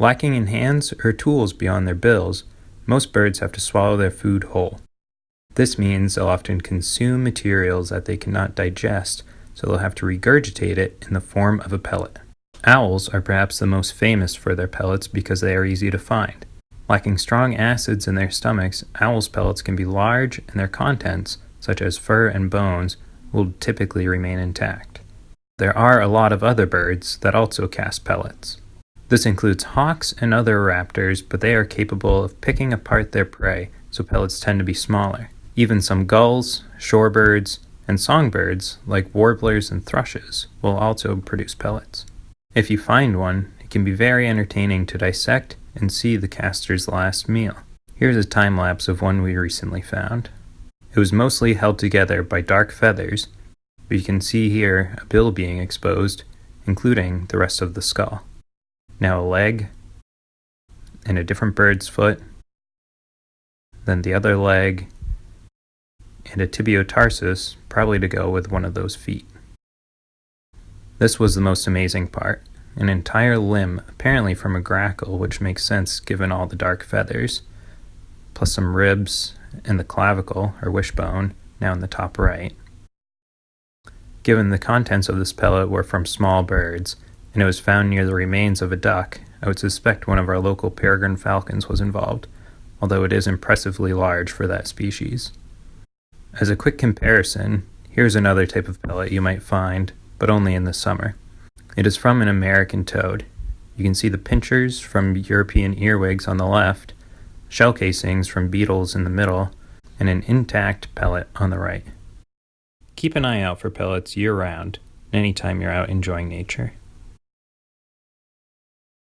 Lacking in hands or tools beyond their bills, most birds have to swallow their food whole. This means they'll often consume materials that they cannot digest, so they'll have to regurgitate it in the form of a pellet. Owls are perhaps the most famous for their pellets because they are easy to find. Lacking strong acids in their stomachs, owls' pellets can be large and their contents, such as fur and bones, will typically remain intact. There are a lot of other birds that also cast pellets. This includes hawks and other raptors, but they are capable of picking apart their prey, so pellets tend to be smaller. Even some gulls, shorebirds, and songbirds, like warblers and thrushes, will also produce pellets. If you find one, it can be very entertaining to dissect and see the caster's last meal. Here's a time lapse of one we recently found. It was mostly held together by dark feathers, but you can see here a bill being exposed, including the rest of the skull. Now a leg, and a different bird's foot, then the other leg, and a tibiotarsus, probably to go with one of those feet. This was the most amazing part. An entire limb, apparently from a grackle, which makes sense given all the dark feathers, plus some ribs and the clavicle, or wishbone, now in the top right. Given the contents of this pellet were from small birds, and it was found near the remains of a duck, I would suspect one of our local peregrine falcons was involved, although it is impressively large for that species. As a quick comparison, here's another type of pellet you might find, but only in the summer. It is from an American toad. You can see the pinchers from European earwigs on the left, shell casings from beetles in the middle, and an intact pellet on the right. Keep an eye out for pellets year round, anytime you're out enjoying nature.